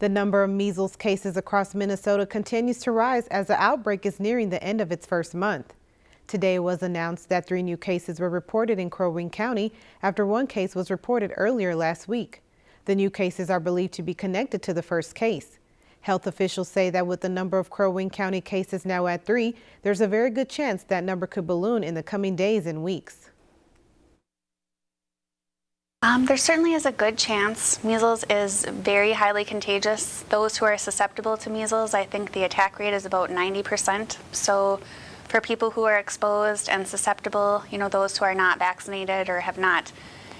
The number of measles cases across Minnesota continues to rise as the outbreak is nearing the end of its first month. Today it was announced that three new cases were reported in Crow Wing County after one case was reported earlier last week. The new cases are believed to be connected to the first case. Health officials say that with the number of Crow Wing County cases now at three, there's a very good chance that number could balloon in the coming days and weeks. Um, there certainly is a good chance. Measles is very highly contagious. Those who are susceptible to measles, I think the attack rate is about 90%. So for people who are exposed and susceptible, you know, those who are not vaccinated or have not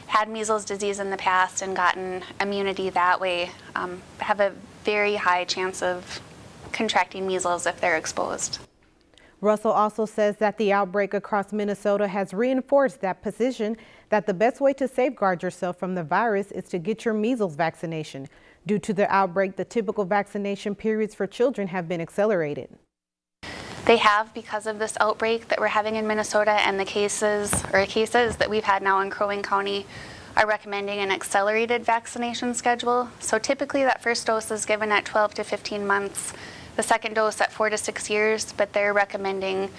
had measles disease in the past and gotten immunity that way, um, have a very high chance of contracting measles if they're exposed. Russell also says that the outbreak across Minnesota has reinforced that position that the best way to safeguard yourself from the virus is to get your measles vaccination. Due to the outbreak, the typical vaccination periods for children have been accelerated. They have because of this outbreak that we're having in Minnesota and the cases or cases that we've had now in Crow Wing County are recommending an accelerated vaccination schedule. So typically that first dose is given at 12 to 15 months the second dose at four to six years, but they're recommending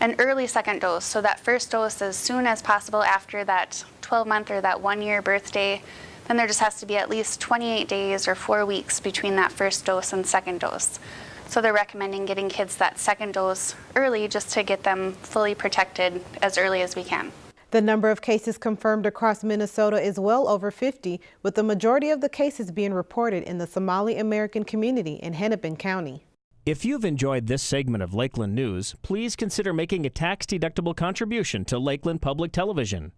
an early second dose. So that first dose as soon as possible after that 12 month or that one year birthday. Then there just has to be at least 28 days or four weeks between that first dose and second dose. So they're recommending getting kids that second dose early just to get them fully protected as early as we can. The number of cases confirmed across Minnesota is well over 50, with the majority of the cases being reported in the Somali American community in Hennepin County. If you've enjoyed this segment of Lakeland News, please consider making a tax-deductible contribution to Lakeland Public Television.